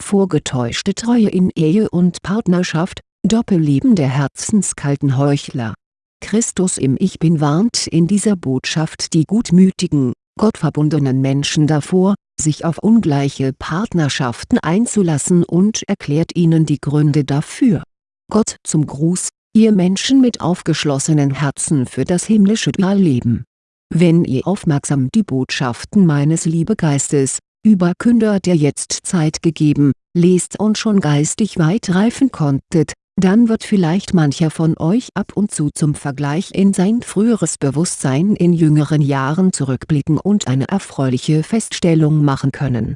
vorgetäuschte Treue in Ehe und Partnerschaft, Doppelleben der herzenskalten Heuchler. Christus im Ich Bin warnt in dieser Botschaft die gutmütigen, gottverbundenen Menschen davor, sich auf ungleiche Partnerschaften einzulassen und erklärt ihnen die Gründe dafür. Gott zum Gruß, ihr Menschen mit aufgeschlossenen Herzen für das himmlische Dualleben. Wenn ihr aufmerksam die Botschaften meines Liebegeistes, Überkünder der Jetztzeit gegeben, lest und schon geistig weit reifen konntet, dann wird vielleicht mancher von euch ab und zu zum Vergleich in sein früheres Bewusstsein in jüngeren Jahren zurückblicken und eine erfreuliche Feststellung machen können.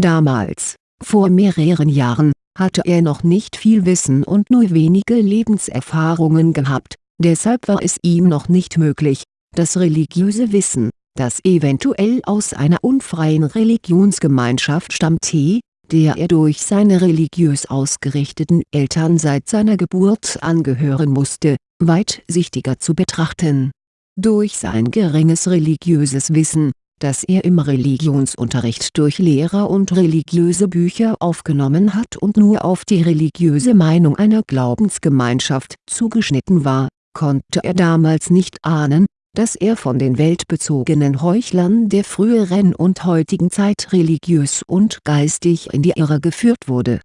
Damals, vor mehreren Jahren, hatte er noch nicht viel Wissen und nur wenige Lebenserfahrungen gehabt, deshalb war es ihm noch nicht möglich, das religiöse Wissen, das eventuell aus einer unfreien Religionsgemeinschaft stammte, der er durch seine religiös ausgerichteten Eltern seit seiner Geburt angehören musste, weitsichtiger zu betrachten. Durch sein geringes religiöses Wissen, das er im Religionsunterricht durch Lehrer und religiöse Bücher aufgenommen hat und nur auf die religiöse Meinung einer Glaubensgemeinschaft zugeschnitten war, konnte er damals nicht ahnen, dass er von den weltbezogenen Heuchlern der früheren und heutigen Zeit religiös und geistig in die Irre geführt wurde.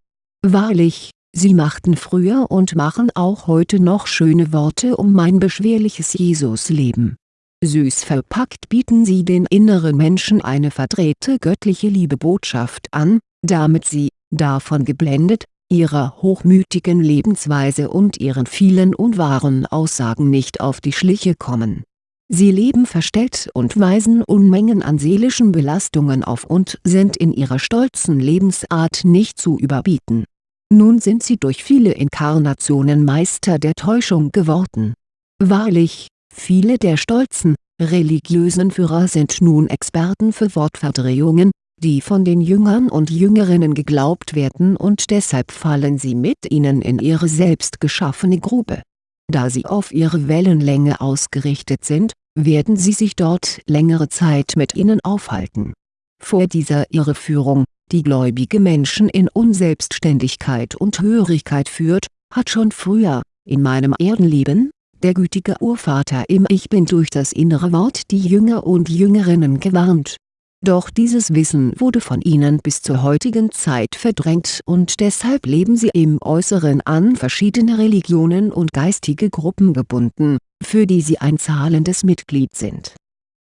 Wahrlich, sie machten früher und machen auch heute noch schöne Worte um mein beschwerliches Jesusleben. Süß verpackt bieten sie den inneren Menschen eine verdrehte göttliche Liebebotschaft an, damit sie, davon geblendet, ihrer hochmütigen Lebensweise und ihren vielen unwahren Aussagen nicht auf die Schliche kommen Sie leben verstellt und weisen Unmengen an seelischen Belastungen auf und sind in ihrer stolzen Lebensart nicht zu überbieten. Nun sind sie durch viele Inkarnationen Meister der Täuschung geworden. Wahrlich, viele der stolzen, religiösen Führer sind nun Experten für Wortverdrehungen, die von den Jüngern und Jüngerinnen geglaubt werden und deshalb fallen sie mit ihnen in ihre selbst geschaffene Grube da sie auf ihre Wellenlänge ausgerichtet sind, werden sie sich dort längere Zeit mit ihnen aufhalten. Vor dieser Irreführung, die gläubige Menschen in Unselbstständigkeit und Hörigkeit führt, hat schon früher, in meinem Erdenleben, der gütige Urvater im Ich Bin durch das innere Wort die Jünger und Jüngerinnen gewarnt doch dieses Wissen wurde von ihnen bis zur heutigen Zeit verdrängt und deshalb leben sie im Äußeren an verschiedene Religionen und geistige Gruppen gebunden, für die sie ein zahlendes Mitglied sind.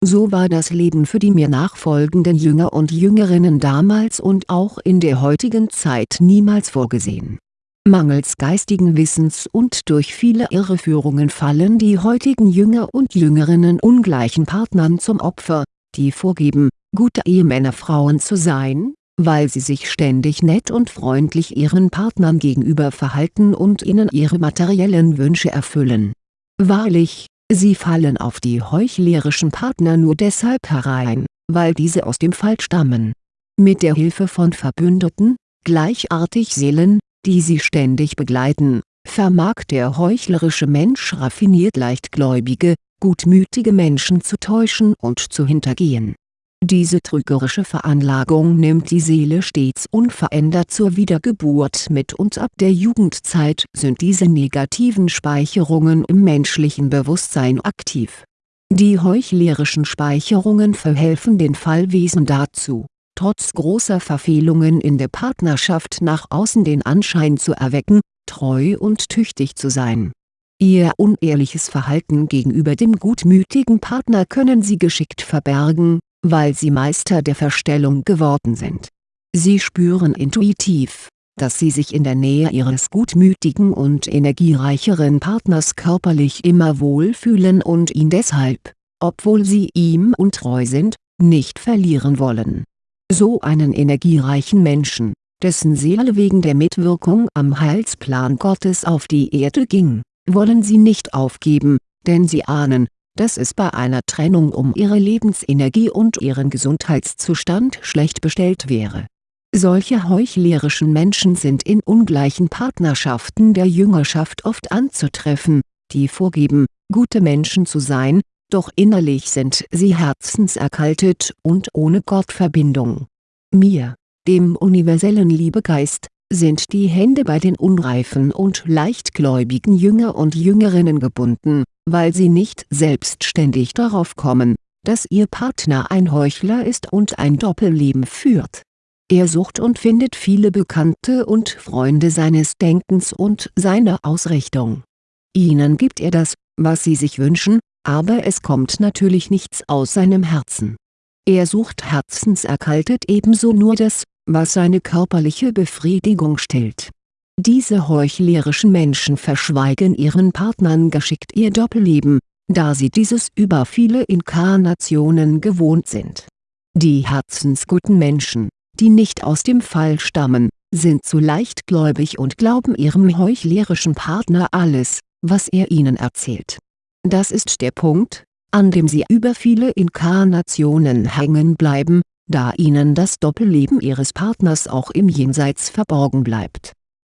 So war das Leben für die mir nachfolgenden Jünger und Jüngerinnen damals und auch in der heutigen Zeit niemals vorgesehen. Mangels geistigen Wissens und durch viele Irreführungen fallen die heutigen Jünger und Jüngerinnen ungleichen Partnern zum Opfer, die vorgeben, gute Ehemännerfrauen zu sein, weil sie sich ständig nett und freundlich ihren Partnern gegenüber verhalten und ihnen ihre materiellen Wünsche erfüllen. Wahrlich, sie fallen auf die heuchlerischen Partner nur deshalb herein, weil diese aus dem Fall stammen. Mit der Hilfe von Verbündeten, gleichartig Seelen, die sie ständig begleiten, vermag der heuchlerische Mensch raffiniert leichtgläubige, gutmütige Menschen zu täuschen und zu hintergehen diese trügerische Veranlagung nimmt die Seele stets unverändert zur Wiedergeburt mit und ab der Jugendzeit sind diese negativen Speicherungen im menschlichen Bewusstsein aktiv. Die heuchlerischen Speicherungen verhelfen den Fallwesen dazu, trotz großer Verfehlungen in der Partnerschaft nach außen den Anschein zu erwecken, treu und tüchtig zu sein. Ihr unehrliches Verhalten gegenüber dem gutmütigen Partner können sie geschickt verbergen, weil sie Meister der Verstellung geworden sind. Sie spüren intuitiv, dass sie sich in der Nähe ihres gutmütigen und energiereicheren Partners körperlich immer wohlfühlen und ihn deshalb, obwohl sie ihm untreu sind, nicht verlieren wollen. So einen energiereichen Menschen, dessen Seele wegen der Mitwirkung am Heilsplan Gottes auf die Erde ging, wollen sie nicht aufgeben, denn sie ahnen, dass es bei einer Trennung um ihre Lebensenergie und ihren Gesundheitszustand schlecht bestellt wäre. Solche heuchlerischen Menschen sind in ungleichen Partnerschaften der Jüngerschaft oft anzutreffen, die vorgeben, gute Menschen zu sein, doch innerlich sind sie herzenserkaltet und ohne Gottverbindung. Mir, dem universellen Liebegeist, sind die Hände bei den unreifen und leichtgläubigen Jünger und Jüngerinnen gebunden, weil sie nicht selbstständig darauf kommen, dass ihr Partner ein Heuchler ist und ein Doppelleben führt. Er sucht und findet viele Bekannte und Freunde seines Denkens und seiner Ausrichtung. Ihnen gibt er das, was sie sich wünschen, aber es kommt natürlich nichts aus seinem Herzen. Er sucht herzenserkaltet ebenso nur das, was seine körperliche Befriedigung stillt. Diese heuchlerischen Menschen verschweigen ihren Partnern geschickt ihr Doppelleben, da sie dieses über viele Inkarnationen gewohnt sind. Die herzensguten Menschen, die nicht aus dem Fall stammen, sind zu leichtgläubig und glauben ihrem heuchlerischen Partner alles, was er ihnen erzählt. Das ist der Punkt, an dem sie über viele Inkarnationen hängen bleiben, da ihnen das Doppelleben ihres Partners auch im Jenseits verborgen bleibt.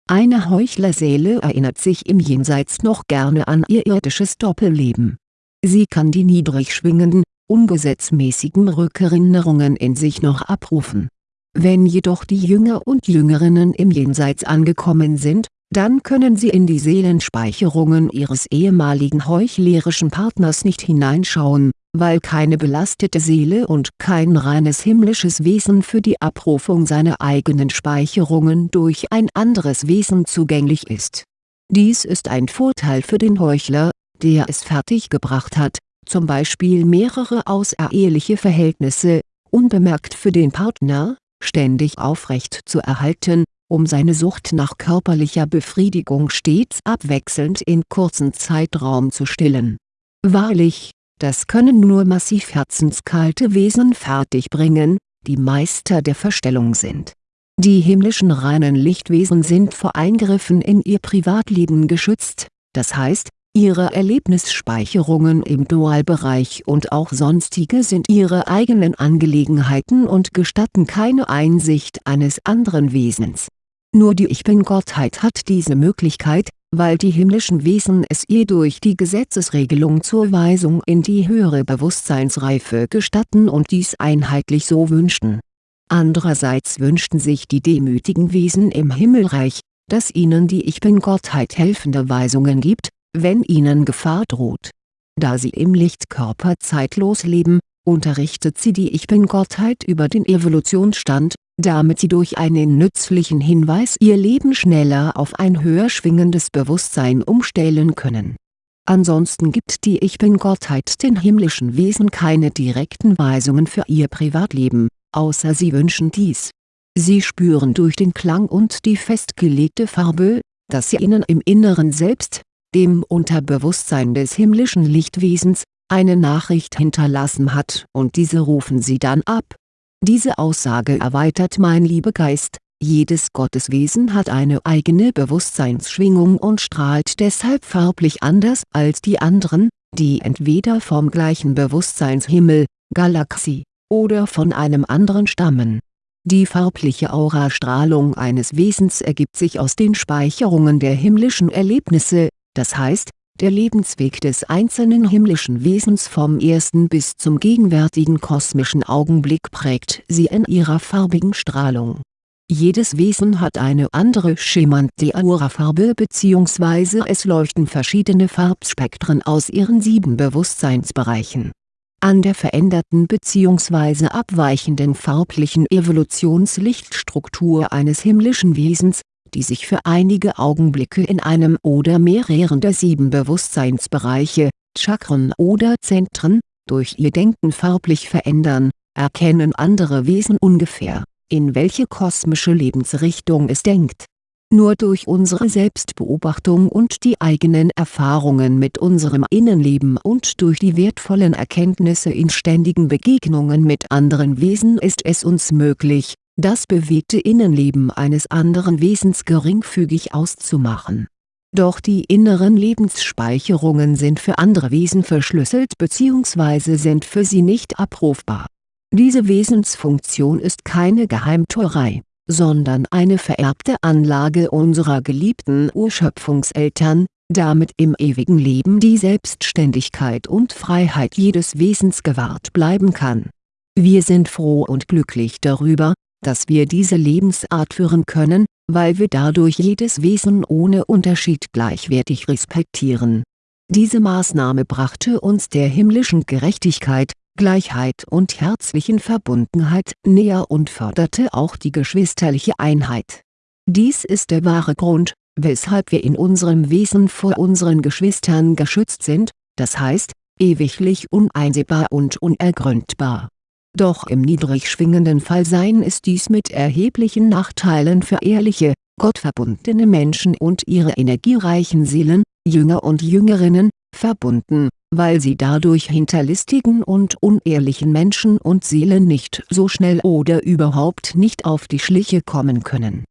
Eine Heuchlerseele erinnert sich im Jenseits noch gerne an ihr irdisches Doppelleben. Sie kann die niedrig schwingenden, ungesetzmäßigen Rückerinnerungen in sich noch abrufen. Wenn jedoch die Jünger und Jüngerinnen im Jenseits angekommen sind, dann können sie in die Seelenspeicherungen ihres ehemaligen heuchlerischen Partners nicht hineinschauen, weil keine belastete Seele und kein reines himmlisches Wesen für die Abrufung seiner eigenen Speicherungen durch ein anderes Wesen zugänglich ist. Dies ist ein Vorteil für den Heuchler, der es fertiggebracht hat, zum Beispiel mehrere außereheliche Verhältnisse, unbemerkt für den Partner, ständig aufrecht zu erhalten um seine Sucht nach körperlicher Befriedigung stets abwechselnd in kurzen Zeitraum zu stillen. Wahrlich, das können nur massiv herzenskalte Wesen fertigbringen, die Meister der Verstellung sind. Die himmlischen reinen Lichtwesen sind vor Eingriffen in ihr Privatleben geschützt, das heißt, ihre Erlebnisspeicherungen im Dualbereich und auch sonstige sind ihre eigenen Angelegenheiten und gestatten keine Einsicht eines anderen Wesens nur die Ich-Bin-Gottheit hat diese Möglichkeit, weil die himmlischen Wesen es ihr durch die Gesetzesregelung zur Weisung in die höhere Bewusstseinsreife gestatten und dies einheitlich so wünschten. Andererseits wünschten sich die demütigen Wesen im Himmelreich, dass ihnen die Ich-Bin-Gottheit helfende Weisungen gibt, wenn ihnen Gefahr droht. Da sie im Lichtkörper zeitlos leben, unterrichtet sie die Ich-Bin-Gottheit über den Evolutionsstand damit sie durch einen nützlichen Hinweis ihr Leben schneller auf ein höher schwingendes Bewusstsein umstellen können. Ansonsten gibt die Ich-Bin-Gottheit den himmlischen Wesen keine direkten Weisungen für ihr Privatleben, außer sie wünschen dies. Sie spüren durch den Klang und die festgelegte Farbe, dass sie ihnen im Inneren Selbst, dem Unterbewusstsein des himmlischen Lichtwesens, eine Nachricht hinterlassen hat und diese rufen sie dann ab diese Aussage erweitert mein Liebegeist, jedes Gotteswesen hat eine eigene Bewusstseinsschwingung und strahlt deshalb farblich anders als die anderen, die entweder vom gleichen Bewusstseinshimmel, Galaxie, oder von einem anderen stammen. Die farbliche Aurastrahlung eines Wesens ergibt sich aus den Speicherungen der himmlischen Erlebnisse, das heißt, der Lebensweg des einzelnen himmlischen Wesens vom ersten bis zum gegenwärtigen kosmischen Augenblick prägt sie in ihrer farbigen Strahlung. Jedes Wesen hat eine andere schimernde Aurafarbe bzw. es leuchten verschiedene Farbspektren aus ihren sieben Bewusstseinsbereichen. An der veränderten bzw. abweichenden farblichen Evolutionslichtstruktur eines himmlischen Wesens die sich für einige Augenblicke in einem oder mehreren der sieben Bewusstseinsbereiche, Chakren oder Zentren, durch ihr Denken farblich verändern, erkennen andere Wesen ungefähr, in welche kosmische Lebensrichtung es denkt. Nur durch unsere Selbstbeobachtung und die eigenen Erfahrungen mit unserem Innenleben und durch die wertvollen Erkenntnisse in ständigen Begegnungen mit anderen Wesen ist es uns möglich, das bewegte Innenleben eines anderen Wesens geringfügig auszumachen. Doch die inneren Lebensspeicherungen sind für andere Wesen verschlüsselt bzw. sind für sie nicht abrufbar. Diese Wesensfunktion ist keine Geheimtuerei, sondern eine vererbte Anlage unserer geliebten Urschöpfungseltern, damit im ewigen Leben die Selbstständigkeit und Freiheit jedes Wesens gewahrt bleiben kann. Wir sind froh und glücklich darüber, dass wir diese Lebensart führen können, weil wir dadurch jedes Wesen ohne Unterschied gleichwertig respektieren. Diese Maßnahme brachte uns der himmlischen Gerechtigkeit, Gleichheit und herzlichen Verbundenheit näher und förderte auch die geschwisterliche Einheit. Dies ist der wahre Grund, weshalb wir in unserem Wesen vor unseren Geschwistern geschützt sind, das heißt, ewiglich uneinsehbar und unergründbar. Doch im niedrig schwingenden Fallsein ist dies mit erheblichen Nachteilen für ehrliche, gottverbundene Menschen und ihre energiereichen Seelen, Jünger und Jüngerinnen, verbunden, weil sie dadurch hinterlistigen und unehrlichen Menschen und Seelen nicht so schnell oder überhaupt nicht auf die Schliche kommen können.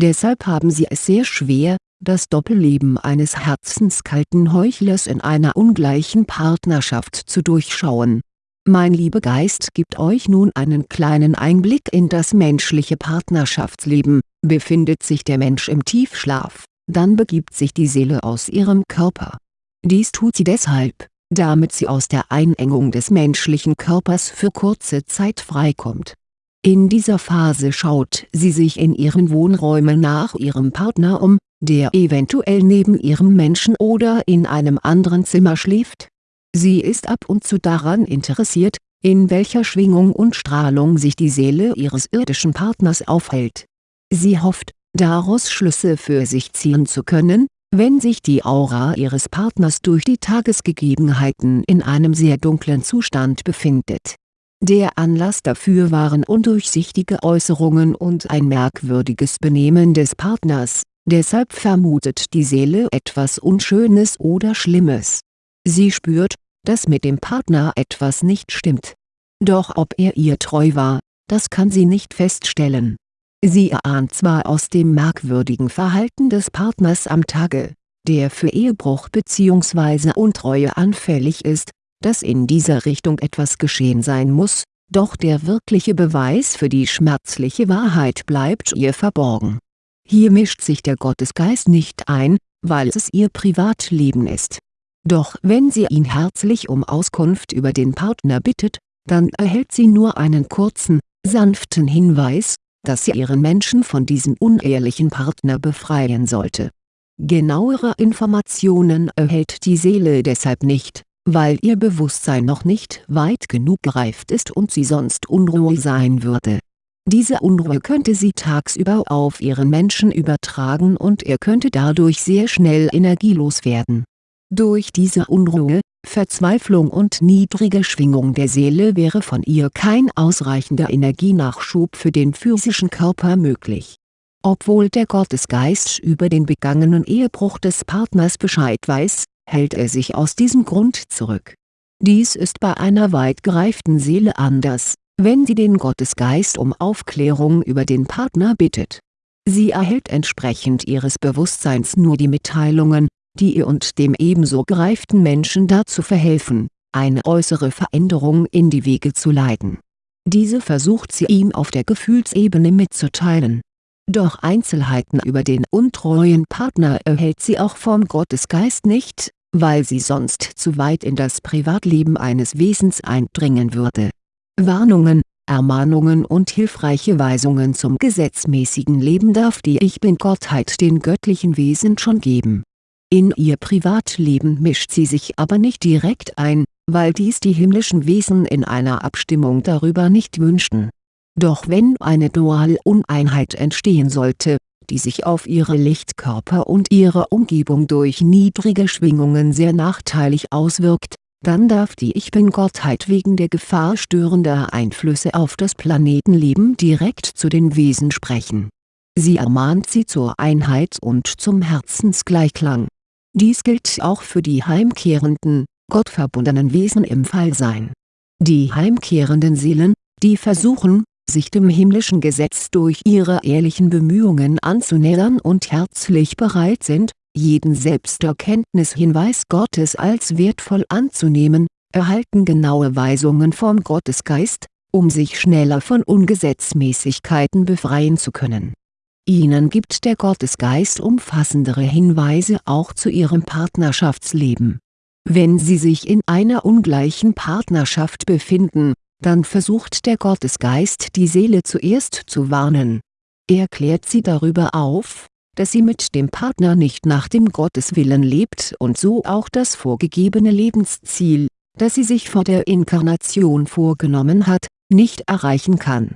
Deshalb haben sie es sehr schwer, das Doppelleben eines herzenskalten Heuchlers in einer ungleichen Partnerschaft zu durchschauen mein lieber Geist gibt euch nun einen kleinen Einblick in das menschliche Partnerschaftsleben, befindet sich der Mensch im Tiefschlaf, dann begibt sich die Seele aus ihrem Körper. Dies tut sie deshalb, damit sie aus der Einengung des menschlichen Körpers für kurze Zeit freikommt. In dieser Phase schaut sie sich in ihren Wohnräumen nach ihrem Partner um, der eventuell neben ihrem Menschen oder in einem anderen Zimmer schläft Sie ist ab und zu daran interessiert, in welcher Schwingung und Strahlung sich die Seele ihres irdischen Partners aufhält. Sie hofft, daraus Schlüsse für sich ziehen zu können, wenn sich die Aura ihres Partners durch die Tagesgegebenheiten in einem sehr dunklen Zustand befindet. Der Anlass dafür waren undurchsichtige Äußerungen und ein merkwürdiges Benehmen des Partners, deshalb vermutet die Seele etwas Unschönes oder Schlimmes. Sie spürt, dass mit dem Partner etwas nicht stimmt. Doch ob er ihr treu war, das kann sie nicht feststellen. Sie erahnt zwar aus dem merkwürdigen Verhalten des Partners am Tage, der für Ehebruch bzw. Untreue anfällig ist, dass in dieser Richtung etwas geschehen sein muss, doch der wirkliche Beweis für die schmerzliche Wahrheit bleibt ihr verborgen. Hier mischt sich der Gottesgeist nicht ein, weil es ihr Privatleben ist doch wenn sie ihn herzlich um Auskunft über den Partner bittet, dann erhält sie nur einen kurzen, sanften Hinweis, dass sie ihren Menschen von diesem unehrlichen Partner befreien sollte. Genauere Informationen erhält die Seele deshalb nicht, weil ihr Bewusstsein noch nicht weit genug gereift ist und sie sonst unruhig sein würde. Diese Unruhe könnte sie tagsüber auf ihren Menschen übertragen und er könnte dadurch sehr schnell energielos werden durch diese Unruhe, Verzweiflung und niedrige Schwingung der Seele wäre von ihr kein ausreichender Energienachschub für den physischen Körper möglich. Obwohl der Gottesgeist über den begangenen Ehebruch des Partners Bescheid weiß, hält er sich aus diesem Grund zurück. Dies ist bei einer weit gereiften Seele anders, wenn sie den Gottesgeist um Aufklärung über den Partner bittet. Sie erhält entsprechend ihres Bewusstseins nur die Mitteilungen, die ihr und dem ebenso gereiften Menschen dazu verhelfen, eine äußere Veränderung in die Wege zu leiten. Diese versucht sie ihm auf der Gefühlsebene mitzuteilen. Doch Einzelheiten über den untreuen Partner erhält sie auch vom Gottesgeist nicht, weil sie sonst zu weit in das Privatleben eines Wesens eindringen würde. Warnungen, Ermahnungen und hilfreiche Weisungen zum gesetzmäßigen Leben darf die Ich Bin-Gottheit den göttlichen Wesen schon geben in ihr Privatleben mischt sie sich aber nicht direkt ein, weil dies die himmlischen Wesen in einer Abstimmung darüber nicht wünschten. Doch wenn eine Dual-Uneinheit entstehen sollte, die sich auf ihre Lichtkörper und ihre Umgebung durch niedrige Schwingungen sehr nachteilig auswirkt, dann darf die Ich Bin-Gottheit wegen der Gefahr störender Einflüsse auf das Planetenleben direkt zu den Wesen sprechen. Sie ermahnt sie zur Einheit und zum Herzensgleichklang dies gilt auch für die heimkehrenden, gottverbundenen Wesen im Fallsein. Die heimkehrenden Seelen, die versuchen, sich dem himmlischen Gesetz durch ihre ehrlichen Bemühungen anzunähern und herzlich bereit sind, jeden Selbsterkenntnishinweis Gottes als wertvoll anzunehmen, erhalten genaue Weisungen vom Gottesgeist, um sich schneller von Ungesetzmäßigkeiten befreien zu können Ihnen gibt der Gottesgeist umfassendere Hinweise auch zu Ihrem Partnerschaftsleben. Wenn Sie sich in einer ungleichen Partnerschaft befinden, dann versucht der Gottesgeist die Seele zuerst zu warnen. Er klärt sie darüber auf, dass sie mit dem Partner nicht nach dem Gotteswillen lebt und so auch das vorgegebene Lebensziel, das sie sich vor der Inkarnation vorgenommen hat, nicht erreichen kann.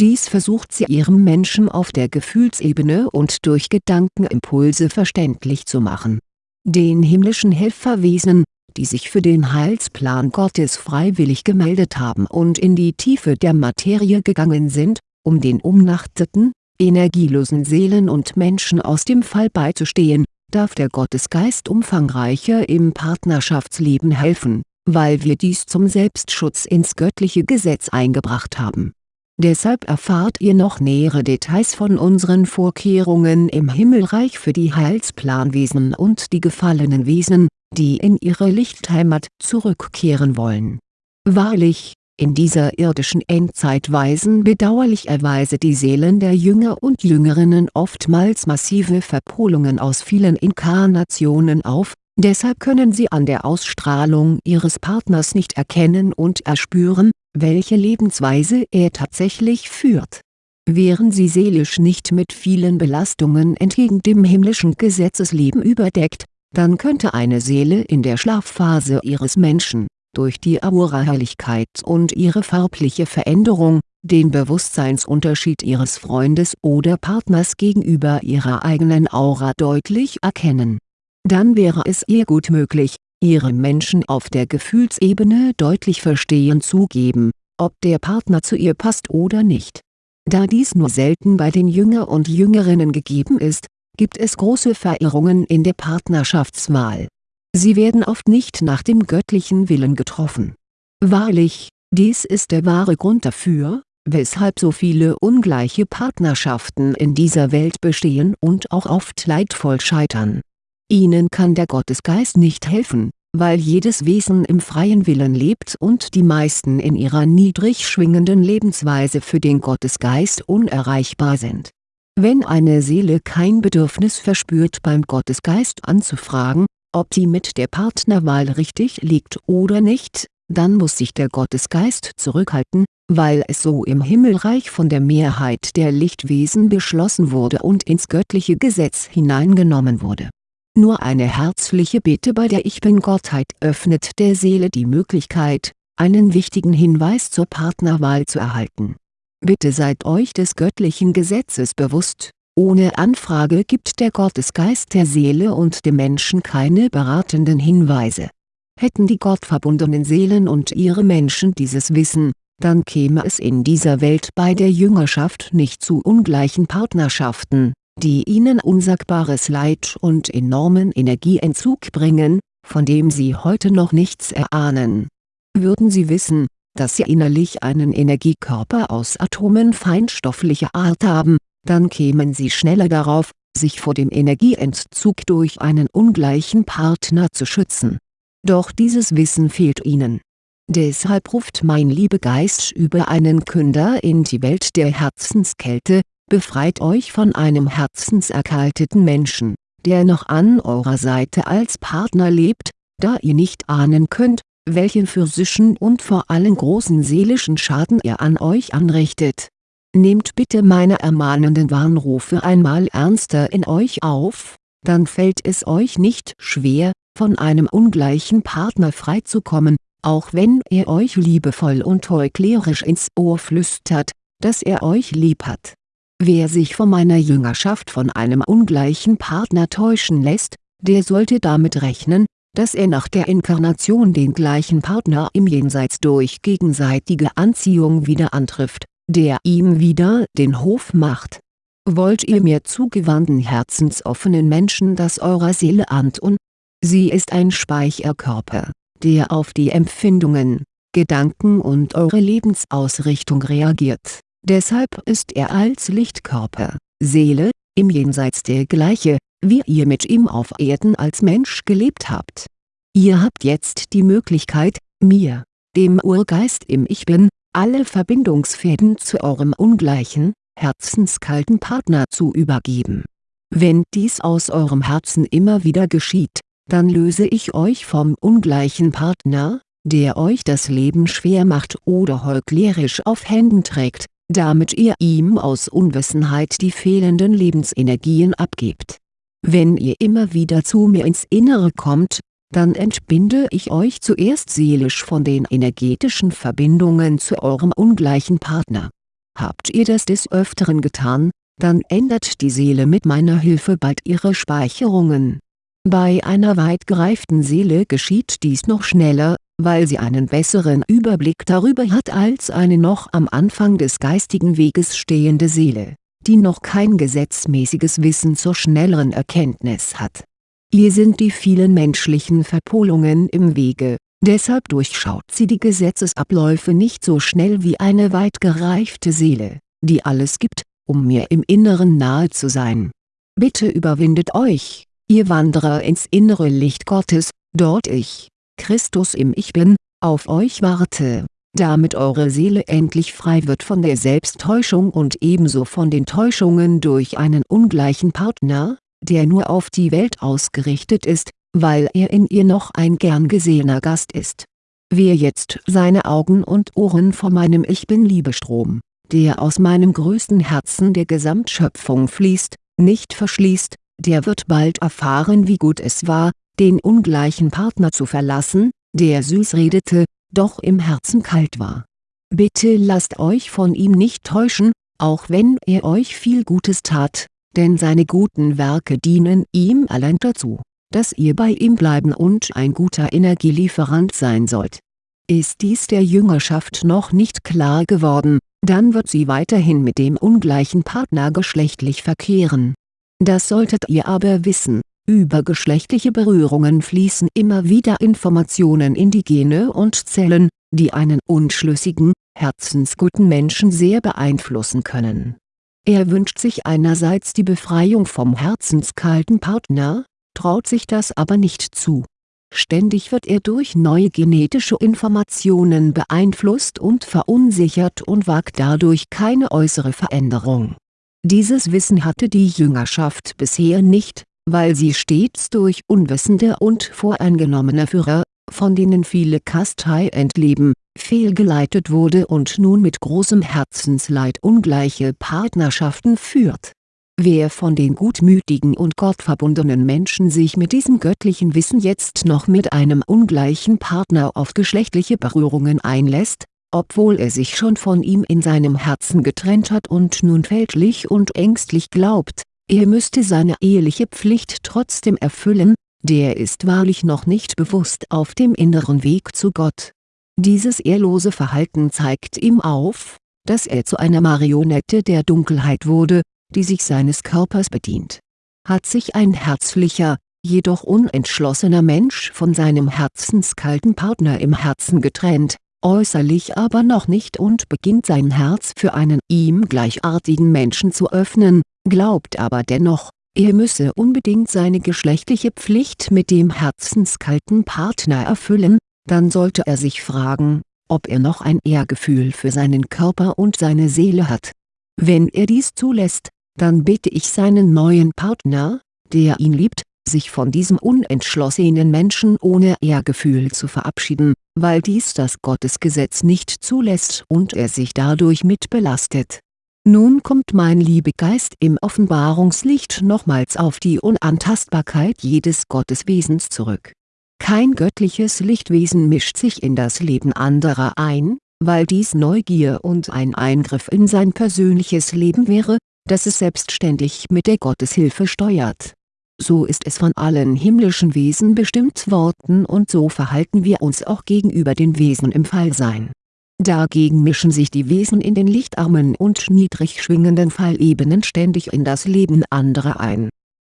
Dies versucht sie ihrem Menschen auf der Gefühlsebene und durch Gedankenimpulse verständlich zu machen. Den himmlischen Helferwesen, die sich für den Heilsplan Gottes freiwillig gemeldet haben und in die Tiefe der Materie gegangen sind, um den umnachteten, energielosen Seelen und Menschen aus dem Fall beizustehen, darf der Gottesgeist umfangreicher im Partnerschaftsleben helfen, weil wir dies zum Selbstschutz ins göttliche Gesetz eingebracht haben. Deshalb erfahrt ihr noch nähere Details von unseren Vorkehrungen im Himmelreich für die Heilsplanwesen und die gefallenen Wesen, die in ihre Lichtheimat zurückkehren wollen. Wahrlich, in dieser irdischen Endzeit weisen bedauerlicherweise die Seelen der Jünger und Jüngerinnen oftmals massive Verpolungen aus vielen Inkarnationen auf, deshalb können sie an der Ausstrahlung ihres Partners nicht erkennen und erspüren, welche Lebensweise er tatsächlich führt. Wären sie seelisch nicht mit vielen Belastungen entgegen dem himmlischen Gesetzesleben überdeckt, dann könnte eine Seele in der Schlafphase ihres Menschen durch die Aura-Helligkeit und ihre farbliche Veränderung, den Bewusstseinsunterschied ihres Freundes oder Partners gegenüber ihrer eigenen Aura deutlich erkennen. Dann wäre es ihr gut möglich, ihrem Menschen auf der Gefühlsebene deutlich verstehen zu geben, ob der Partner zu ihr passt oder nicht. Da dies nur selten bei den Jünger und Jüngerinnen gegeben ist, gibt es große Verirrungen in der Partnerschaftswahl Sie werden oft nicht nach dem göttlichen Willen getroffen. Wahrlich, dies ist der wahre Grund dafür, weshalb so viele ungleiche Partnerschaften in dieser Welt bestehen und auch oft leidvoll scheitern. Ihnen kann der Gottesgeist nicht helfen, weil jedes Wesen im freien Willen lebt und die meisten in ihrer niedrig schwingenden Lebensweise für den Gottesgeist unerreichbar sind. Wenn eine Seele kein Bedürfnis verspürt beim Gottesgeist anzufragen, ob die mit der Partnerwahl richtig liegt oder nicht, dann muss sich der Gottesgeist zurückhalten, weil es so im Himmelreich von der Mehrheit der Lichtwesen beschlossen wurde und ins göttliche Gesetz hineingenommen wurde. Nur eine herzliche Bitte bei der Ich-Bin-Gottheit öffnet der Seele die Möglichkeit, einen wichtigen Hinweis zur Partnerwahl zu erhalten. Bitte seid euch des göttlichen Gesetzes bewusst ohne Anfrage gibt der Gottesgeist der Seele und dem Menschen keine beratenden Hinweise. Hätten die gottverbundenen Seelen und ihre Menschen dieses Wissen, dann käme es in dieser Welt bei der Jüngerschaft nicht zu ungleichen Partnerschaften, die ihnen unsagbares Leid und enormen Energieentzug bringen, von dem sie heute noch nichts erahnen. Würden sie wissen, dass sie innerlich einen Energiekörper aus Atomen feinstofflicher Art haben, dann kämen sie schneller darauf, sich vor dem Energieentzug durch einen ungleichen Partner zu schützen. Doch dieses Wissen fehlt ihnen. Deshalb ruft mein Liebegeist über einen Künder in die Welt der Herzenskälte, befreit euch von einem herzenserkalteten Menschen, der noch an eurer Seite als Partner lebt, da ihr nicht ahnen könnt, welchen physischen und vor allem großen seelischen Schaden er an euch anrichtet Nehmt bitte meine ermahnenden Warnrufe einmal ernster in euch auf, dann fällt es euch nicht schwer, von einem ungleichen Partner freizukommen, auch wenn er euch liebevoll und heuchlerisch ins Ohr flüstert, dass er euch lieb hat. Wer sich von meiner Jüngerschaft von einem ungleichen Partner täuschen lässt, der sollte damit rechnen, dass er nach der Inkarnation den gleichen Partner im Jenseits durch gegenseitige Anziehung wieder antrifft der ihm wieder den Hof macht. Wollt ihr mir zugewandten herzensoffenen Menschen das eurer Seele antun? Sie ist ein Speicherkörper, der auf die Empfindungen, Gedanken und eure Lebensausrichtung reagiert, deshalb ist er als Lichtkörper, Seele, im Jenseits der gleiche, wie ihr mit ihm auf Erden als Mensch gelebt habt. Ihr habt jetzt die Möglichkeit, mir, dem Urgeist im Ich Bin, alle Verbindungsfäden zu eurem ungleichen, herzenskalten Partner zu übergeben. Wenn dies aus eurem Herzen immer wieder geschieht, dann löse ich euch vom ungleichen Partner, der euch das Leben schwer macht oder heuchlerisch auf Händen trägt, damit ihr ihm aus Unwissenheit die fehlenden Lebensenergien abgebt. Wenn ihr immer wieder zu mir ins Innere kommt, dann entbinde ich euch zuerst seelisch von den energetischen Verbindungen zu eurem ungleichen Partner. Habt ihr das des Öfteren getan, dann ändert die Seele mit meiner Hilfe bald ihre Speicherungen. Bei einer weit gereiften Seele geschieht dies noch schneller, weil sie einen besseren Überblick darüber hat als eine noch am Anfang des geistigen Weges stehende Seele, die noch kein gesetzmäßiges Wissen zur schnelleren Erkenntnis hat. Ihr sind die vielen menschlichen Verpolungen im Wege, deshalb durchschaut sie die Gesetzesabläufe nicht so schnell wie eine weit gereifte Seele, die alles gibt, um mir im Inneren nahe zu sein. Bitte überwindet euch, ihr Wanderer ins innere Licht Gottes, dort ich, Christus im Ich Bin, auf euch warte, damit eure Seele endlich frei wird von der Selbsttäuschung und ebenso von den Täuschungen durch einen ungleichen Partner, der nur auf die Welt ausgerichtet ist, weil er in ihr noch ein gern gesehener Gast ist. Wer jetzt seine Augen und Ohren vor meinem Ich Bin-Liebestrom, der aus meinem größten Herzen der Gesamtschöpfung fließt, nicht verschließt, der wird bald erfahren wie gut es war, den ungleichen Partner zu verlassen, der süß redete, doch im Herzen kalt war. Bitte lasst euch von ihm nicht täuschen, auch wenn er euch viel Gutes tat, denn seine guten Werke dienen ihm allein dazu, dass ihr bei ihm bleiben und ein guter Energielieferant sein sollt. Ist dies der Jüngerschaft noch nicht klar geworden, dann wird sie weiterhin mit dem ungleichen Partner geschlechtlich verkehren. Das solltet ihr aber wissen, über geschlechtliche Berührungen fließen immer wieder Informationen in die Gene und Zellen, die einen unschlüssigen, herzensguten Menschen sehr beeinflussen können. Er wünscht sich einerseits die Befreiung vom herzenskalten Partner, traut sich das aber nicht zu. Ständig wird er durch neue genetische Informationen beeinflusst und verunsichert und wagt dadurch keine äußere Veränderung. Dieses Wissen hatte die Jüngerschaft bisher nicht, weil sie stets durch unwissende und voreingenommene Führer, von denen viele Kastei entleben, fehlgeleitet wurde und nun mit großem Herzensleid ungleiche Partnerschaften führt. Wer von den gutmütigen und gottverbundenen Menschen sich mit diesem göttlichen Wissen jetzt noch mit einem ungleichen Partner auf geschlechtliche Berührungen einlässt, obwohl er sich schon von ihm in seinem Herzen getrennt hat und nun fälschlich und ängstlich glaubt, er müsste seine eheliche Pflicht trotzdem erfüllen, der ist wahrlich noch nicht bewusst auf dem inneren Weg zu Gott. Dieses ehrlose Verhalten zeigt ihm auf, dass er zu einer Marionette der Dunkelheit wurde, die sich seines Körpers bedient. Hat sich ein herzlicher, jedoch unentschlossener Mensch von seinem herzenskalten Partner im Herzen getrennt, äußerlich aber noch nicht und beginnt sein Herz für einen ihm gleichartigen Menschen zu öffnen, glaubt aber dennoch, er müsse unbedingt seine geschlechtliche Pflicht mit dem herzenskalten Partner erfüllen, dann sollte er sich fragen, ob er noch ein Ehrgefühl für seinen Körper und seine Seele hat. Wenn er dies zulässt, dann bitte ich seinen neuen Partner, der ihn liebt, sich von diesem unentschlossenen Menschen ohne Ehrgefühl zu verabschieden, weil dies das Gottesgesetz nicht zulässt und er sich dadurch mit belastet nun kommt mein Liebegeist im Offenbarungslicht nochmals auf die Unantastbarkeit jedes Gotteswesens zurück. Kein göttliches Lichtwesen mischt sich in das Leben anderer ein, weil dies Neugier und ein Eingriff in sein persönliches Leben wäre, das es selbstständig mit der Gotteshilfe steuert. So ist es von allen himmlischen Wesen bestimmt worden und so verhalten wir uns auch gegenüber den Wesen im Fallsein Dagegen mischen sich die Wesen in den lichtarmen und niedrig schwingenden Fallebenen ständig in das Leben anderer ein.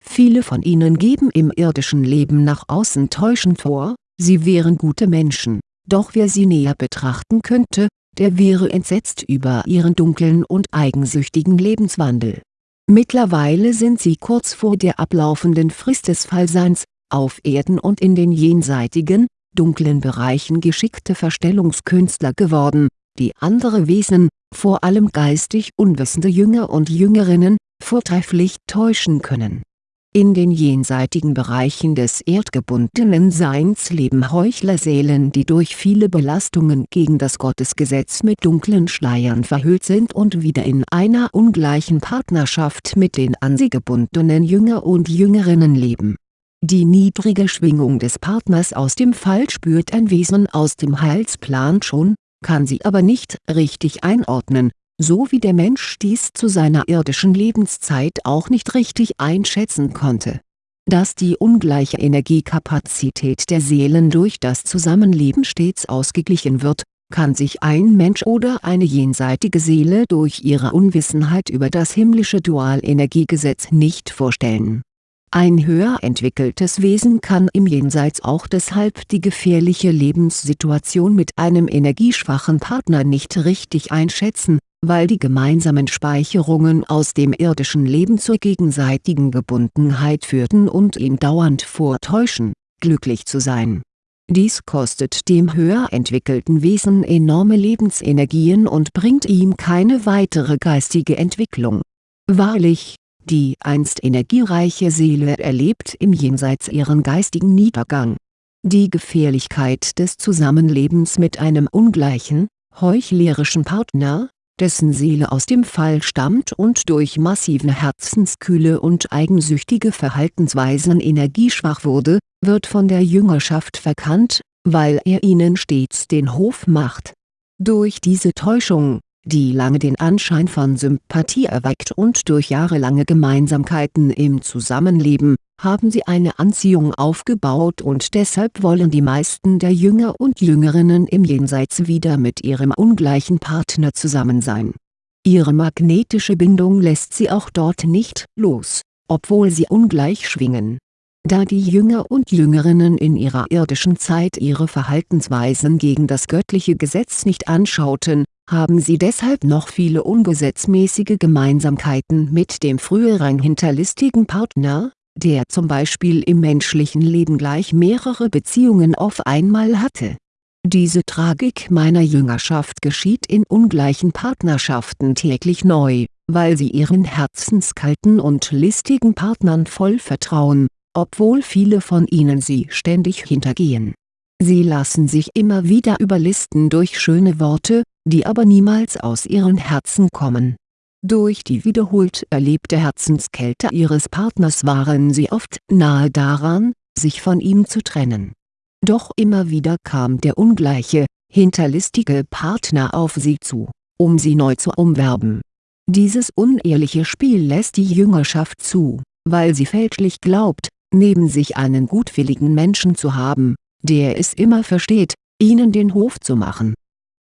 Viele von ihnen geben im irdischen Leben nach außen täuschend vor, sie wären gute Menschen, doch wer sie näher betrachten könnte, der wäre entsetzt über ihren dunklen und eigensüchtigen Lebenswandel. Mittlerweile sind sie kurz vor der ablaufenden Frist des Fallseins, auf Erden und in den jenseitigen, dunklen Bereichen geschickte Verstellungskünstler geworden, die andere Wesen, vor allem geistig unwissende Jünger und Jüngerinnen, vortrefflich täuschen können. In den jenseitigen Bereichen des erdgebundenen Seins leben Heuchlerseelen die durch viele Belastungen gegen das Gottesgesetz mit dunklen Schleiern verhüllt sind und wieder in einer ungleichen Partnerschaft mit den an sie gebundenen Jünger und Jüngerinnen leben. Die niedrige Schwingung des Partners aus dem Fall spürt ein Wesen aus dem Heilsplan schon, kann sie aber nicht richtig einordnen so wie der Mensch dies zu seiner irdischen Lebenszeit auch nicht richtig einschätzen konnte. Dass die ungleiche Energiekapazität der Seelen durch das Zusammenleben stets ausgeglichen wird, kann sich ein Mensch oder eine jenseitige Seele durch ihre Unwissenheit über das himmlische Dualenergiegesetz nicht vorstellen. Ein höher entwickeltes Wesen kann im Jenseits auch deshalb die gefährliche Lebenssituation mit einem energieschwachen Partner nicht richtig einschätzen, weil die gemeinsamen Speicherungen aus dem irdischen Leben zur gegenseitigen Gebundenheit führten und ihn dauernd vortäuschen, glücklich zu sein. Dies kostet dem höher entwickelten Wesen enorme Lebensenergien und bringt ihm keine weitere geistige Entwicklung. Wahrlich, die einst energiereiche Seele erlebt im Jenseits ihren geistigen Niedergang. Die Gefährlichkeit des Zusammenlebens mit einem ungleichen, heuchlerischen Partner, dessen Seele aus dem Fall stammt und durch massive Herzenskühle und eigensüchtige Verhaltensweisen energieschwach wurde, wird von der Jüngerschaft verkannt, weil er ihnen stets den Hof macht. Durch diese Täuschung, die lange den Anschein von Sympathie erweckt und durch jahrelange Gemeinsamkeiten im Zusammenleben, haben sie eine Anziehung aufgebaut und deshalb wollen die meisten der Jünger und Jüngerinnen im Jenseits wieder mit ihrem ungleichen Partner zusammen sein. Ihre magnetische Bindung lässt sie auch dort nicht los, obwohl sie ungleich schwingen. Da die Jünger und Jüngerinnen in ihrer irdischen Zeit ihre Verhaltensweisen gegen das göttliche Gesetz nicht anschauten, haben sie deshalb noch viele ungesetzmäßige Gemeinsamkeiten mit dem früheren hinterlistigen Partner, der zum Beispiel im menschlichen Leben gleich mehrere Beziehungen auf einmal hatte. Diese Tragik meiner Jüngerschaft geschieht in ungleichen Partnerschaften täglich neu, weil sie ihren herzenskalten und listigen Partnern voll vertrauen, obwohl viele von ihnen sie ständig hintergehen. Sie lassen sich immer wieder überlisten durch schöne Worte, die aber niemals aus ihren Herzen kommen durch die wiederholt erlebte Herzenskälte ihres Partners waren sie oft nahe daran, sich von ihm zu trennen. Doch immer wieder kam der ungleiche, hinterlistige Partner auf sie zu, um sie neu zu umwerben. Dieses unehrliche Spiel lässt die Jüngerschaft zu, weil sie fälschlich glaubt, neben sich einen gutwilligen Menschen zu haben, der es immer versteht, ihnen den Hof zu machen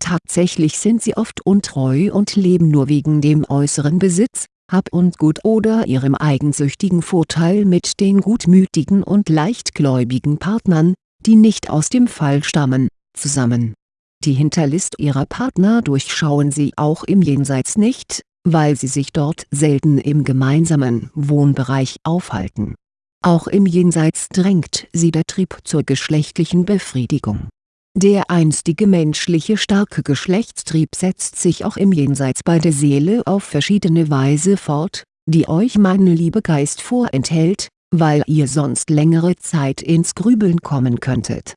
Tatsächlich sind sie oft untreu und leben nur wegen dem äußeren Besitz, Hab und Gut oder ihrem eigensüchtigen Vorteil mit den gutmütigen und leichtgläubigen Partnern, die nicht aus dem Fall stammen, zusammen. Die Hinterlist ihrer Partner durchschauen sie auch im Jenseits nicht, weil sie sich dort selten im gemeinsamen Wohnbereich aufhalten. Auch im Jenseits drängt sie der Trieb zur geschlechtlichen Befriedigung der einstige menschliche starke Geschlechtstrieb setzt sich auch im Jenseits bei der Seele auf verschiedene Weise fort, die euch meine Liebe Geist vorenthält, weil ihr sonst längere Zeit ins Grübeln kommen könntet.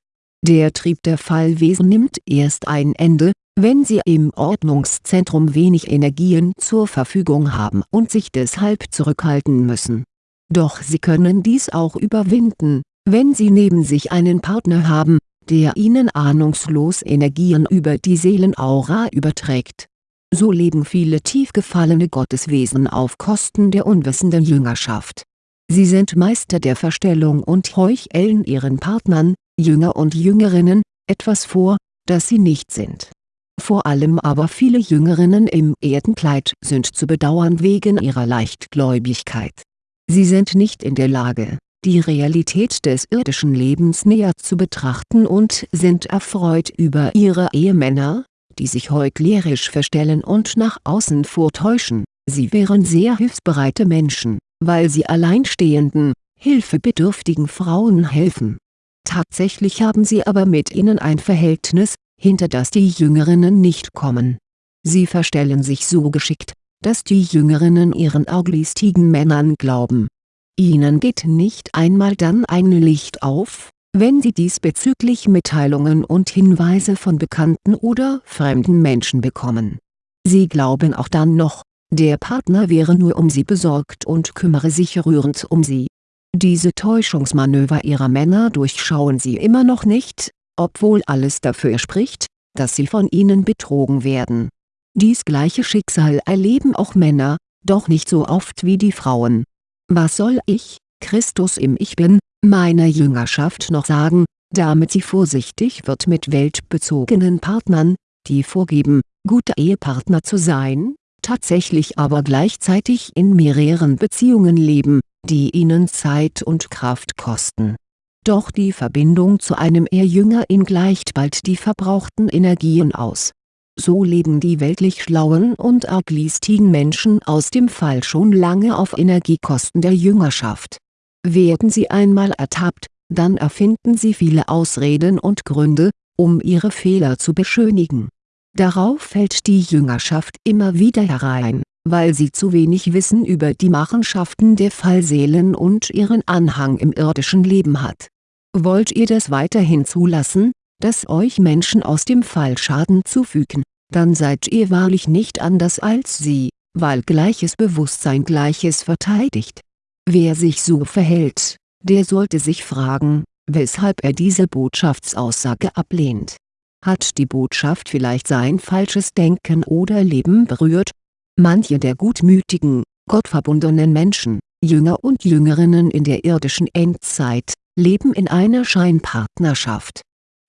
Der Trieb der Fallwesen nimmt erst ein Ende, wenn sie im Ordnungszentrum wenig Energien zur Verfügung haben und sich deshalb zurückhalten müssen. Doch sie können dies auch überwinden, wenn sie neben sich einen Partner haben, der ihnen ahnungslos Energien über die Seelenaura überträgt. So leben viele tief gefallene Gotteswesen auf Kosten der unwissenden Jüngerschaft. Sie sind Meister der Verstellung und heucheln ihren Partnern, Jünger und Jüngerinnen, etwas vor, das sie nicht sind. Vor allem aber viele Jüngerinnen im Erdenkleid sind zu bedauern wegen ihrer Leichtgläubigkeit. Sie sind nicht in der Lage, die Realität des irdischen Lebens näher zu betrachten und sind erfreut über ihre Ehemänner, die sich heuchlerisch verstellen und nach außen vortäuschen, sie wären sehr hilfsbereite Menschen, weil sie alleinstehenden, hilfebedürftigen Frauen helfen. Tatsächlich haben sie aber mit ihnen ein Verhältnis, hinter das die Jüngerinnen nicht kommen. Sie verstellen sich so geschickt, dass die Jüngerinnen ihren arglistigen Männern glauben Ihnen geht nicht einmal dann ein Licht auf, wenn Sie diesbezüglich Mitteilungen und Hinweise von bekannten oder fremden Menschen bekommen. Sie glauben auch dann noch, der Partner wäre nur um Sie besorgt und kümmere sich rührend um Sie. Diese Täuschungsmanöver Ihrer Männer durchschauen Sie immer noch nicht, obwohl alles dafür spricht, dass Sie von ihnen betrogen werden. Dies gleiche Schicksal erleben auch Männer, doch nicht so oft wie die Frauen. Was soll ich, Christus im Ich Bin, meiner Jüngerschaft noch sagen, damit sie vorsichtig wird mit weltbezogenen Partnern, die vorgeben, gute Ehepartner zu sein, tatsächlich aber gleichzeitig in mehreren Beziehungen leben, die ihnen Zeit und Kraft kosten. Doch die Verbindung zu einem Ehrjünger gleicht bald die verbrauchten Energien aus. So leben die weltlich schlauen und arglistigen Menschen aus dem Fall schon lange auf Energiekosten der Jüngerschaft. Werden sie einmal ertappt, dann erfinden sie viele Ausreden und Gründe, um ihre Fehler zu beschönigen. Darauf fällt die Jüngerschaft immer wieder herein, weil sie zu wenig Wissen über die Machenschaften der Fallseelen und ihren Anhang im irdischen Leben hat. Wollt ihr das weiterhin zulassen, dass euch Menschen aus dem Fall Schaden zufügen, dann seid ihr wahrlich nicht anders als sie, weil gleiches Bewusstsein Gleiches verteidigt. Wer sich so verhält, der sollte sich fragen, weshalb er diese Botschaftsaussage ablehnt. Hat die Botschaft vielleicht sein falsches Denken oder Leben berührt? Manche der gutmütigen, gottverbundenen Menschen, Jünger und Jüngerinnen in der irdischen Endzeit, leben in einer Scheinpartnerschaft.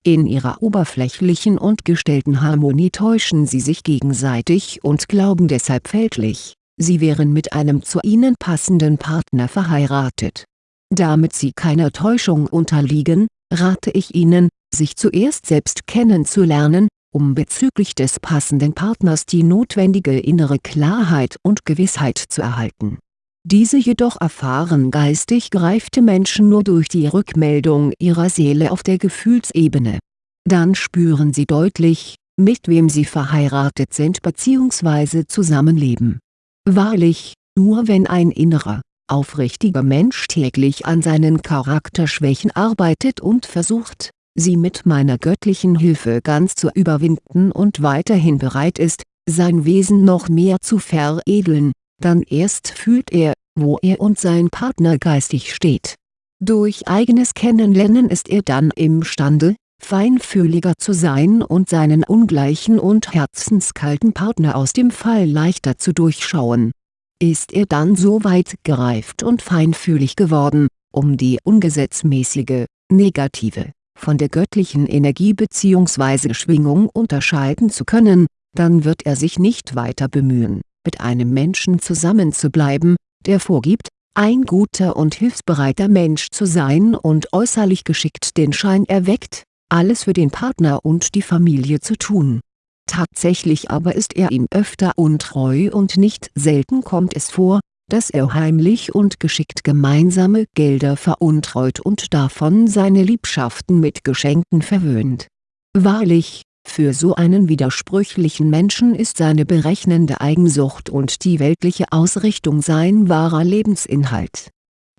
In ihrer oberflächlichen und gestellten Harmonie täuschen sie sich gegenseitig und glauben deshalb fälschlich, sie wären mit einem zu ihnen passenden Partner verheiratet. Damit sie keiner Täuschung unterliegen, rate ich ihnen, sich zuerst selbst kennenzulernen, um bezüglich des passenden Partners die notwendige innere Klarheit und Gewissheit zu erhalten. Diese jedoch erfahren geistig gereifte Menschen nur durch die Rückmeldung ihrer Seele auf der Gefühlsebene. Dann spüren sie deutlich, mit wem sie verheiratet sind bzw. zusammenleben. Wahrlich, nur wenn ein innerer, aufrichtiger Mensch täglich an seinen Charakterschwächen arbeitet und versucht, sie mit meiner göttlichen Hilfe ganz zu überwinden und weiterhin bereit ist, sein Wesen noch mehr zu veredeln, dann erst fühlt er, wo er und sein Partner geistig steht. Durch eigenes Kennenlernen ist er dann imstande, feinfühliger zu sein und seinen ungleichen und herzenskalten Partner aus dem Fall leichter zu durchschauen. Ist er dann so weit gereift und feinfühlig geworden, um die ungesetzmäßige, negative, von der göttlichen Energie bzw. Schwingung unterscheiden zu können, dann wird er sich nicht weiter bemühen, mit einem Menschen zusammenzubleiben, der vorgibt, ein guter und hilfsbereiter Mensch zu sein und äußerlich geschickt den Schein erweckt, alles für den Partner und die Familie zu tun. Tatsächlich aber ist er ihm öfter untreu und nicht selten kommt es vor, dass er heimlich und geschickt gemeinsame Gelder veruntreut und davon seine Liebschaften mit Geschenken verwöhnt. Wahrlich, für so einen widersprüchlichen Menschen ist seine berechnende Eigensucht und die weltliche Ausrichtung sein wahrer Lebensinhalt.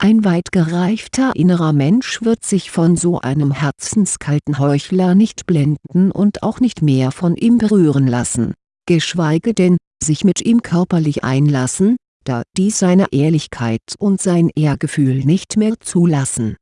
Ein weit gereifter innerer Mensch wird sich von so einem herzenskalten Heuchler nicht blenden und auch nicht mehr von ihm berühren lassen, geschweige denn, sich mit ihm körperlich einlassen, da dies seine Ehrlichkeit und sein Ehrgefühl nicht mehr zulassen.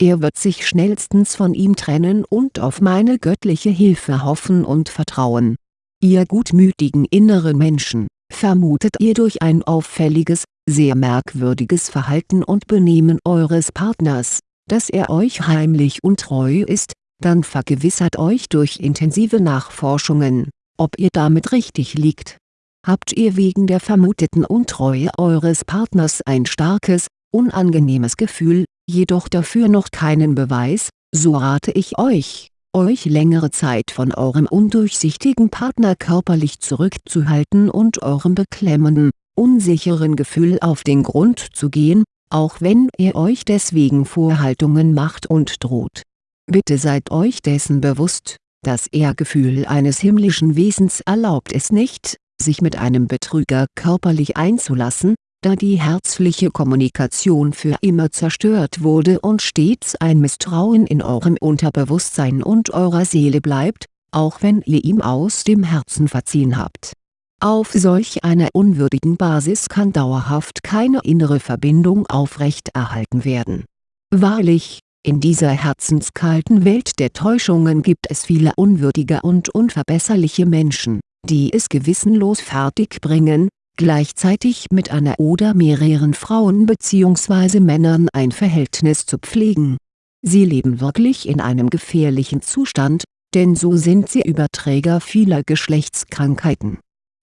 Er wird sich schnellstens von ihm trennen und auf meine göttliche Hilfe hoffen und vertrauen. Ihr gutmütigen inneren Menschen, vermutet ihr durch ein auffälliges, sehr merkwürdiges Verhalten und Benehmen eures Partners, dass er euch heimlich untreu ist, dann vergewissert euch durch intensive Nachforschungen, ob ihr damit richtig liegt. Habt ihr wegen der vermuteten Untreue eures Partners ein starkes, unangenehmes Gefühl, jedoch dafür noch keinen Beweis, so rate ich euch, euch längere Zeit von eurem undurchsichtigen Partner körperlich zurückzuhalten und eurem beklemmenden, unsicheren Gefühl auf den Grund zu gehen, auch wenn er euch deswegen Vorhaltungen macht und droht. Bitte seid euch dessen bewusst, das Ehrgefühl eines himmlischen Wesens erlaubt es nicht, sich mit einem Betrüger körperlich einzulassen, da die herzliche Kommunikation für immer zerstört wurde und stets ein Misstrauen in eurem Unterbewusstsein und eurer Seele bleibt, auch wenn ihr ihm aus dem Herzen verziehen habt. Auf solch einer unwürdigen Basis kann dauerhaft keine innere Verbindung aufrechterhalten werden. Wahrlich, in dieser herzenskalten Welt der Täuschungen gibt es viele unwürdige und unverbesserliche Menschen, die es gewissenlos fertigbringen, gleichzeitig mit einer oder mehreren Frauen bzw. Männern ein Verhältnis zu pflegen. Sie leben wirklich in einem gefährlichen Zustand, denn so sind sie Überträger vieler Geschlechtskrankheiten.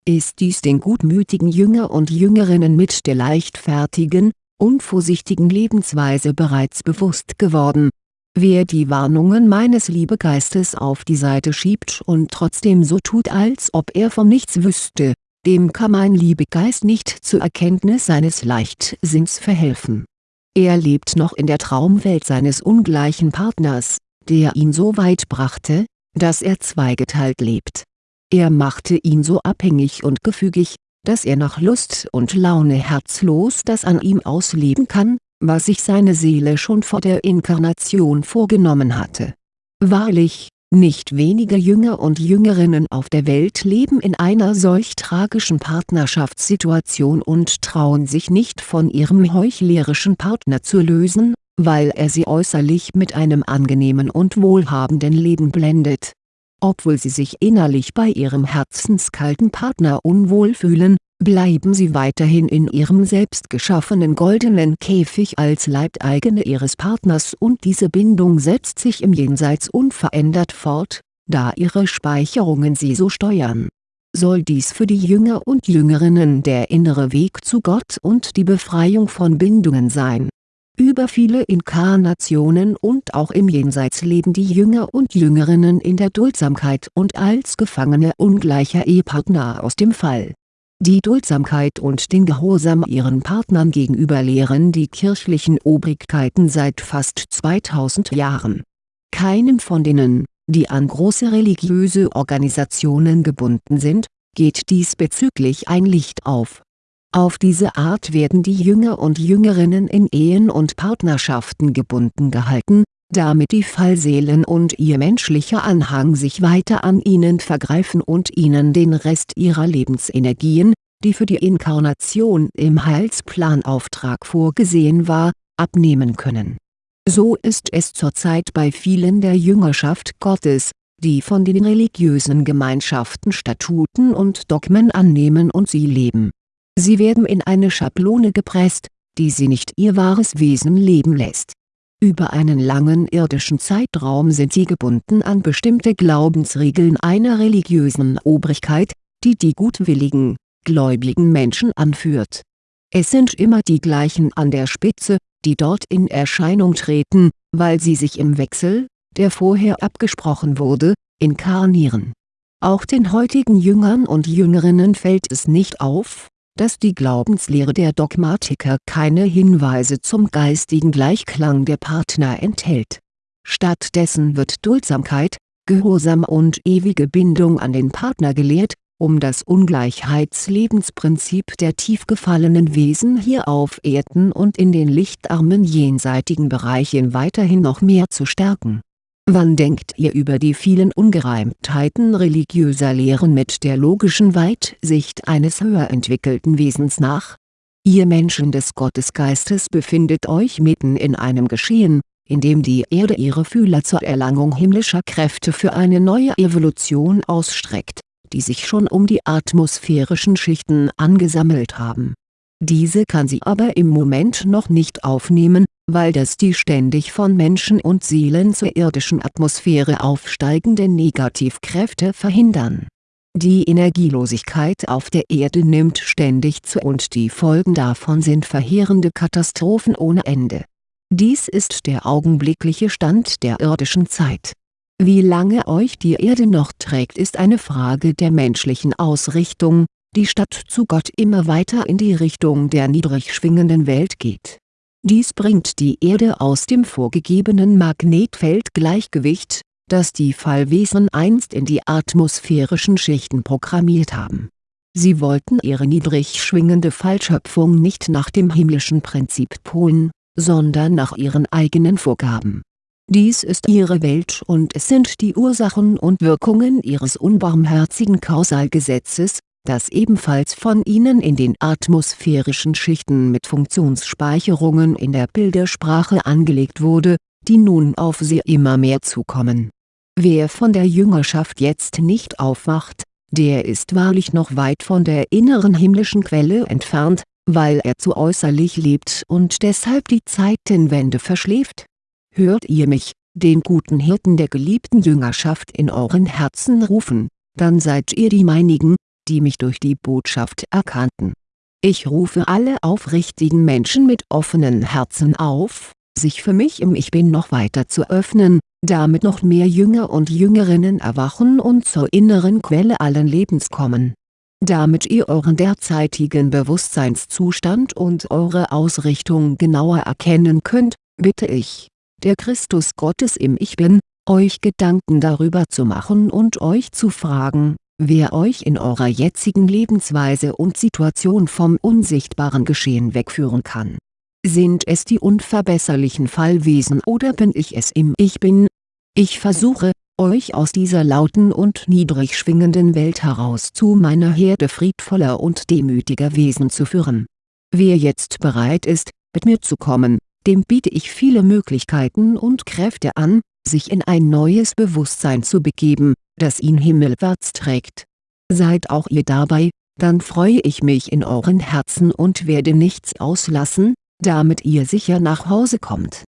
Ist dies den gutmütigen Jünger und Jüngerinnen mit der leichtfertigen, unvorsichtigen Lebensweise bereits bewusst geworden. Wer die Warnungen meines Liebegeistes auf die Seite schiebt und trotzdem so tut als ob er von nichts wüsste, dem kann mein Liebegeist nicht zur Erkenntnis seines Leichtsinns verhelfen. Er lebt noch in der Traumwelt seines ungleichen Partners, der ihn so weit brachte, dass er zweigeteilt lebt. Er machte ihn so abhängig und gefügig, dass er nach Lust und Laune herzlos das an ihm ausleben kann, was sich seine Seele schon vor der Inkarnation vorgenommen hatte. Wahrlich, nicht wenige Jünger und Jüngerinnen auf der Welt leben in einer solch tragischen Partnerschaftssituation und trauen sich nicht von ihrem heuchlerischen Partner zu lösen, weil er sie äußerlich mit einem angenehmen und wohlhabenden Leben blendet. Obwohl sie sich innerlich bei ihrem herzenskalten Partner unwohl fühlen, bleiben sie weiterhin in ihrem selbstgeschaffenen goldenen Käfig als Leibeigene ihres Partners und diese Bindung setzt sich im Jenseits unverändert fort, da ihre Speicherungen sie so steuern. Soll dies für die Jünger und Jüngerinnen der innere Weg zu Gott und die Befreiung von Bindungen sein über viele Inkarnationen und auch im Jenseits leben die Jünger und Jüngerinnen in der Duldsamkeit und als Gefangene ungleicher Ehepartner aus dem Fall. Die Duldsamkeit und den Gehorsam ihren Partnern gegenüber lehren die kirchlichen Obrigkeiten seit fast 2000 Jahren. Keinem von denen, die an große religiöse Organisationen gebunden sind, geht diesbezüglich ein Licht auf auf diese Art werden die Jünger und Jüngerinnen in Ehen und Partnerschaften gebunden gehalten, damit die Fallseelen und ihr menschlicher Anhang sich weiter an ihnen vergreifen und ihnen den Rest ihrer Lebensenergien, die für die Inkarnation im Heilsplanauftrag vorgesehen war, abnehmen können. So ist es zurzeit bei vielen der Jüngerschaft Gottes, die von den religiösen Gemeinschaften Statuten und Dogmen annehmen und sie leben Sie werden in eine Schablone gepresst, die sie nicht ihr wahres Wesen leben lässt. Über einen langen irdischen Zeitraum sind sie gebunden an bestimmte Glaubensregeln einer religiösen Obrigkeit, die die gutwilligen, gläubigen Menschen anführt. Es sind immer die gleichen an der Spitze, die dort in Erscheinung treten, weil sie sich im Wechsel, der vorher abgesprochen wurde, inkarnieren. Auch den heutigen Jüngern und Jüngerinnen fällt es nicht auf, dass die Glaubenslehre der Dogmatiker keine Hinweise zum geistigen Gleichklang der Partner enthält. Stattdessen wird Duldsamkeit, Gehorsam und ewige Bindung an den Partner gelehrt, um das Ungleichheitslebensprinzip der tief gefallenen Wesen hier auf Erden und in den lichtarmen jenseitigen Bereichen weiterhin noch mehr zu stärken Wann denkt ihr über die vielen Ungereimtheiten religiöser Lehren mit der logischen Weitsicht eines höher entwickelten Wesens nach? Ihr Menschen des Gottesgeistes befindet euch mitten in einem Geschehen, in dem die Erde ihre Fühler zur Erlangung himmlischer Kräfte für eine neue Evolution ausstreckt, die sich schon um die atmosphärischen Schichten angesammelt haben. Diese kann sie aber im Moment noch nicht aufnehmen, weil das die ständig von Menschen und Seelen zur irdischen Atmosphäre aufsteigenden Negativkräfte verhindern. Die Energielosigkeit auf der Erde nimmt ständig zu und die Folgen davon sind verheerende Katastrophen ohne Ende. Dies ist der augenblickliche Stand der irdischen Zeit. Wie lange euch die Erde noch trägt ist eine Frage der menschlichen Ausrichtung, die statt zu Gott immer weiter in die Richtung der niedrig schwingenden Welt geht dies bringt die Erde aus dem vorgegebenen Magnetfeldgleichgewicht, das die Fallwesen einst in die atmosphärischen Schichten programmiert haben. Sie wollten ihre niedrig schwingende Fallschöpfung nicht nach dem himmlischen Prinzip polen, sondern nach ihren eigenen Vorgaben. Dies ist ihre Welt und es sind die Ursachen und Wirkungen ihres unbarmherzigen Kausalgesetzes, das ebenfalls von ihnen in den atmosphärischen Schichten mit Funktionsspeicherungen in der Bildersprache angelegt wurde, die nun auf sie immer mehr zukommen. Wer von der Jüngerschaft jetzt nicht aufwacht, der ist wahrlich noch weit von der inneren himmlischen Quelle entfernt, weil er zu äußerlich lebt und deshalb die Zeitenwende verschläft. Hört ihr mich, den guten Hirten der geliebten Jüngerschaft in euren Herzen rufen, dann seid ihr die meinigen, die mich durch die Botschaft erkannten. Ich rufe alle aufrichtigen Menschen mit offenen Herzen auf, sich für mich im Ich Bin noch weiter zu öffnen, damit noch mehr Jünger und Jüngerinnen erwachen und zur inneren Quelle allen Lebens kommen. Damit ihr euren derzeitigen Bewusstseinszustand und eure Ausrichtung genauer erkennen könnt, bitte ich, der Christus Gottes im Ich Bin, euch Gedanken darüber zu machen und euch zu fragen, wer euch in eurer jetzigen Lebensweise und Situation vom unsichtbaren Geschehen wegführen kann. Sind es die unverbesserlichen Fallwesen oder bin ich es im Ich Bin? Ich versuche, euch aus dieser lauten und niedrig schwingenden Welt heraus zu meiner Herde friedvoller und demütiger Wesen zu führen. Wer jetzt bereit ist, mit mir zu kommen, dem biete ich viele Möglichkeiten und Kräfte an, sich in ein neues Bewusstsein zu begeben, das ihn himmelwärts trägt. Seid auch ihr dabei, dann freue ich mich in euren Herzen und werde nichts auslassen, damit ihr sicher nach Hause kommt.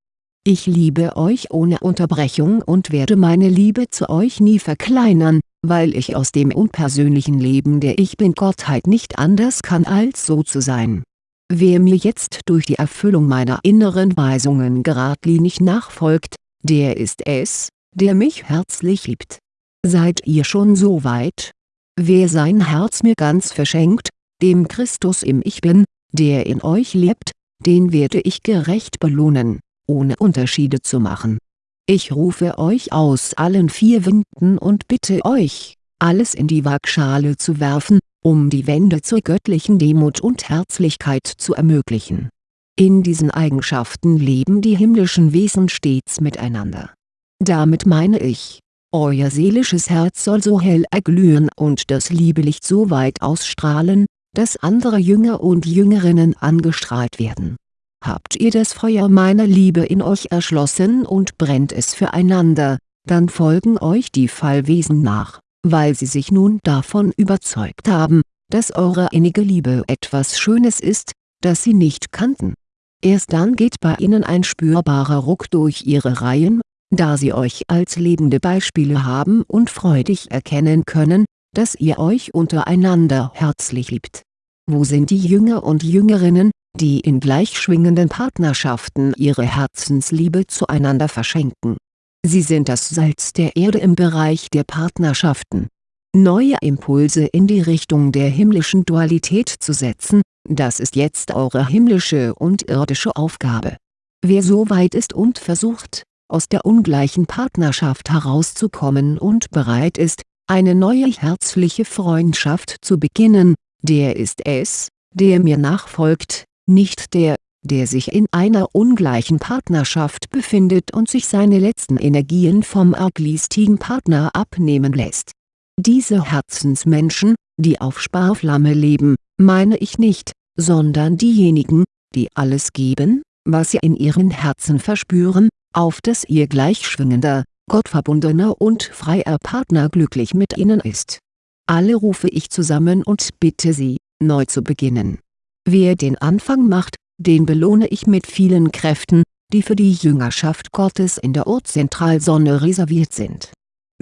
Ich liebe euch ohne Unterbrechung und werde meine Liebe zu euch nie verkleinern, weil ich aus dem unpersönlichen Leben der Ich Bin-Gottheit nicht anders kann als so zu sein. Wer mir jetzt durch die Erfüllung meiner inneren Weisungen geradlinig nachfolgt, der ist es, der mich herzlich liebt. Seid ihr schon so weit? Wer sein Herz mir ganz verschenkt, dem Christus im Ich Bin, der in euch lebt, den werde ich gerecht belohnen, ohne Unterschiede zu machen. Ich rufe euch aus allen vier Winden und bitte euch, alles in die Waagschale zu werfen, um die Wende zur göttlichen Demut und Herzlichkeit zu ermöglichen. In diesen Eigenschaften leben die himmlischen Wesen stets miteinander. Damit meine ich, euer seelisches Herz soll so hell erglühen und das Liebelicht so weit ausstrahlen, dass andere Jünger und Jüngerinnen angestrahlt werden. Habt ihr das Feuer meiner Liebe in euch erschlossen und brennt es füreinander, dann folgen euch die Fallwesen nach, weil sie sich nun davon überzeugt haben, dass eure innige Liebe etwas Schönes ist, das sie nicht kannten. Erst dann geht bei ihnen ein spürbarer Ruck durch ihre Reihen, da sie euch als lebende Beispiele haben und freudig erkennen können, dass ihr euch untereinander herzlich liebt. Wo sind die Jünger und Jüngerinnen, die in gleichschwingenden Partnerschaften ihre Herzensliebe zueinander verschenken? Sie sind das Salz der Erde im Bereich der Partnerschaften. Neue Impulse in die Richtung der himmlischen Dualität zu setzen, das ist jetzt eure himmlische und irdische Aufgabe. Wer so weit ist und versucht, aus der ungleichen Partnerschaft herauszukommen und bereit ist, eine neue herzliche Freundschaft zu beginnen, der ist es, der mir nachfolgt, nicht der, der sich in einer ungleichen Partnerschaft befindet und sich seine letzten Energien vom arglistigen Partner abnehmen lässt. Diese Herzensmenschen, die auf Sparflamme leben, meine ich nicht, sondern diejenigen, die alles geben, was sie in ihren Herzen verspüren, auf dass ihr gleichschwingender, gottverbundener und freier Partner glücklich mit ihnen ist. Alle rufe ich zusammen und bitte sie, neu zu beginnen. Wer den Anfang macht, den belohne ich mit vielen Kräften, die für die Jüngerschaft Gottes in der Urzentralsonne reserviert sind.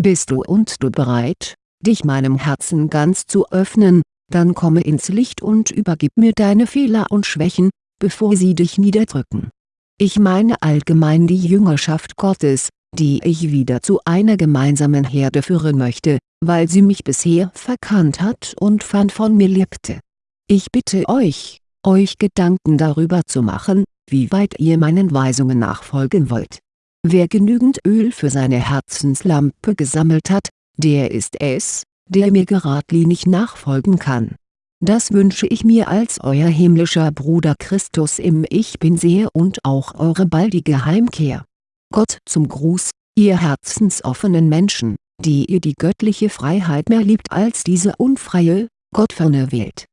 Bist du und du bereit, dich meinem Herzen ganz zu öffnen, dann komme ins Licht und übergib mir deine Fehler und Schwächen, bevor sie dich niederdrücken. Ich meine allgemein die Jüngerschaft Gottes, die ich wieder zu einer gemeinsamen Herde führen möchte, weil sie mich bisher verkannt hat und fern von mir lebte. Ich bitte euch, euch Gedanken darüber zu machen, wie weit ihr meinen Weisungen nachfolgen wollt. Wer genügend Öl für seine Herzenslampe gesammelt hat, der ist es, der mir geradlinig nachfolgen kann. Das wünsche ich mir als euer himmlischer Bruder Christus im Ich Bin sehr und auch eure baldige Heimkehr. Gott zum Gruß, ihr herzensoffenen Menschen, die ihr die göttliche Freiheit mehr liebt als diese unfreie, gottferne Welt